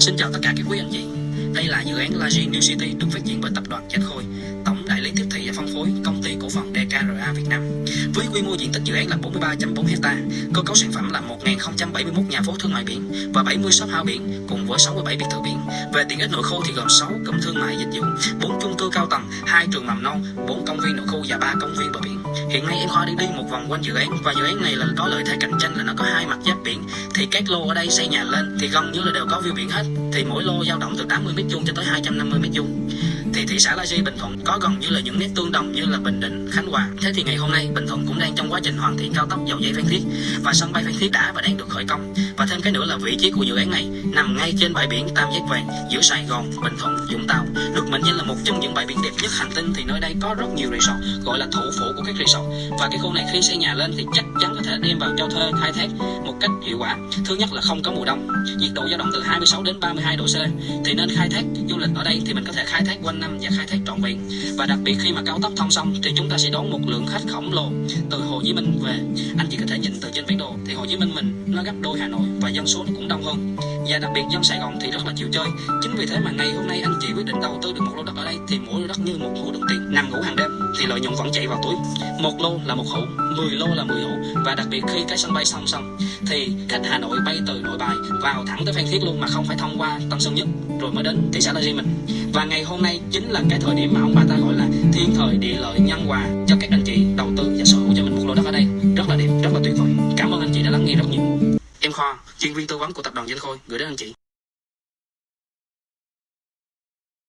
Xin chào tất cả các quý anh chị. Đây là dự án La New City được phát triển bởi tập đoàn Chánh Khôi, tổng đại lý tiếp thị và phân phối công ty cổ phần DKRA Việt Nam. Với quy mô diện tích dự án là 43.4 hecta, cơ cấu sản phẩm là 1.071 nhà phố thương mại biển và 70 shop house biển cùng với 67 biệt thự biển. Về tiện ích nội khu thì gồm 6 cụm thương mại dịch vụ, 4 chung cư cao tầng, 2 trường mầm non, 4 công viên nội khu và 3 công viên bờ biển. Hiện nay em Khoa đi đi một vòng quanh dự án và dự án này là có lợi thế cạnh tranh là nó có hai mặt giáp biển thì các lô ở đây xây nhà lên thì gần như là đều có view biển hết thì mỗi lô dao động từ 80 mét vuông cho tới 250 mét vuông thì thị xã La Di Bình Thuận có gần như là những nét tương đồng như là Bình Định, Khánh Hòa. Thế thì ngày hôm nay Bình Thuận cũng đang trong quá trình hoàn thiện cao tốc dầu dây Phan Thiết và sân bay Phan Thiết đã và đang được khởi công. Và thêm cái nữa là vị trí của dự án này nằm ngay trên bãi biển Tam Giác Vàng giữa Sài Gòn, Bình Thuận, Vũng Tàu. Được mệnh danh là một trong những bãi biển đẹp nhất hành tinh thì nơi đây có rất nhiều resort gọi là thủ phủ của các resort. Và cái khu này khi xây nhà lên thì chắc chắn có thể đem vào cho thuê khai thác một cách hiệu quả. Thứ nhất là không có mùa đông, nhiệt độ dao động từ 26 đến 32 độ C. Thì nên khai thác du lịch ở đây thì mình có thể khai thác quanh năm và khai thác trọn vẹn. Và đặc biệt khi mà cao tốc thông xong thì chúng ta sẽ đón một lượng khách khổng lồ từ Hồ Chí Minh về. Anh chị có thể nhìn từ trên bản đồ thì Hồ Chí Minh mình nó gấp đôi Hà Nội và dân số nó cũng đông hơn. Và đặc biệt dân Sài Gòn thì rất là chịu chơi. Chính vì thế mà ngày hôm nay anh chị quyết định đầu tư được một lô đất ở đây thì mỗi lô đất như một hũ đồng tiền nằm ngủ hàng đêm vẫn chạy vào túi. Một lô là một hũ 10 lô là 10 hũ, và đặc biệt khi cái sân bay xong xong, thì khách Hà Nội bay từ Nội Bài vào thẳng tới Phan Thiết luôn mà không phải thông qua Tân Sơn Nhất, rồi mới đến thị xã La Di mình. Và ngày hôm nay chính là cái thời điểm mà ông bà ta gọi là thiên thời địa lợi nhân hòa cho các anh chị đầu tư và sở hữu cho mình một lô đất ở đây. Rất là đẹp, rất là tuyệt vời. Cảm ơn anh chị đã lắng nghe rất nhiều. Em Khoa, chuyên viên tư vấn của tập đoàn Danh Khôi, gửi đến anh chị.